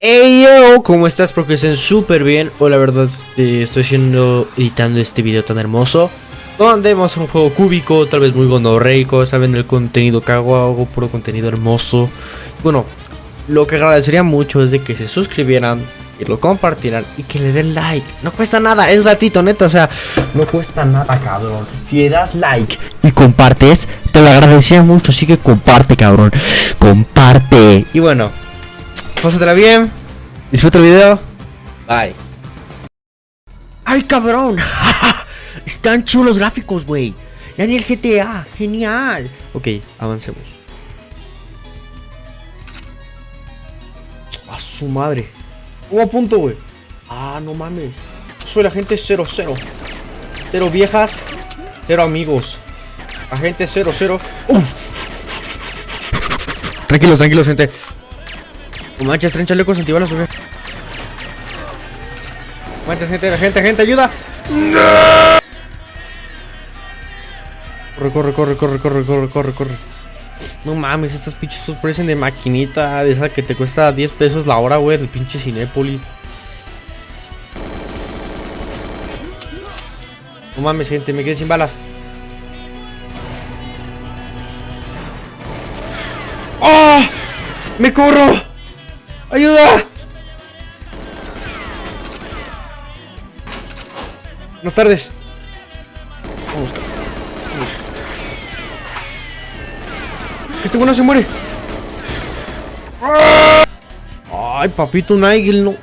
Hey yo, ¿cómo estás? Espero que estén súper bien. O la verdad, este, estoy haciendo, editando este video tan hermoso. Donde vamos a un juego cúbico, tal vez muy gonorreico. Saben el contenido que hago, hago puro contenido hermoso. Bueno, lo que agradecería mucho es de que se suscribieran, y lo compartieran y que le den like. No cuesta nada, es ratito, neta. O sea, no cuesta nada, cabrón. Si le das like y compartes, te lo agradecería mucho. Así que comparte, cabrón. Comparte. Y bueno, pásatela bien. Disfruta el video. Bye. ¡Ay, cabrón! Están chulos gráficos, güey. Ya ni el GTA. Genial. Ok, avancemos. A su madre. Hubo a punto, güey. Ah, no mames. Soy la gente 00. Cero viejas. Cero amigos. Agente 00. Uf. Tranquilos, tranquilos, gente. No manches, tren chalecos antibalas, güey. Manches, gente, gente, gente, ayuda. Corre, corre, corre, corre, corre, corre, corre, corre. No mames, estas pinches parecen de maquinita, de esa que te cuesta 10 pesos la hora, güey, del pinche Cinépolis. No mames, gente, me quedé sin balas. ¡Oh! ¡Me corro! ¡Ayuda! Buenas tardes. Vamos, vamos. Este bueno se muere. Ay, papito Nigel, no.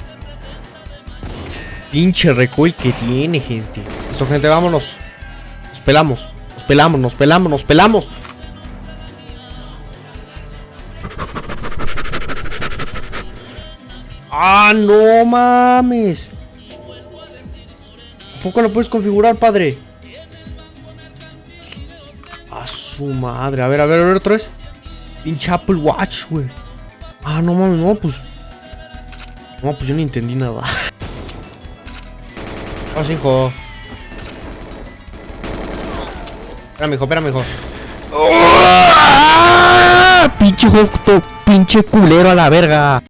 Pinche recoil que tiene, gente. Listo, gente, vámonos. Nos pelamos. Nos pelamos, nos pelamos, nos pelamos. Ah, no mames. ¿A poco lo puedes configurar, padre? A su madre. A ver, a ver, a ver otra vez. Pinche Apple Watch, güey. Ah, no mames, no, pues. No, pues yo no entendí nada. Vamos, hijo. Espérame, hijo, espérame, hijo. ¡Ah! Pinche juego, pinche culero a la verga.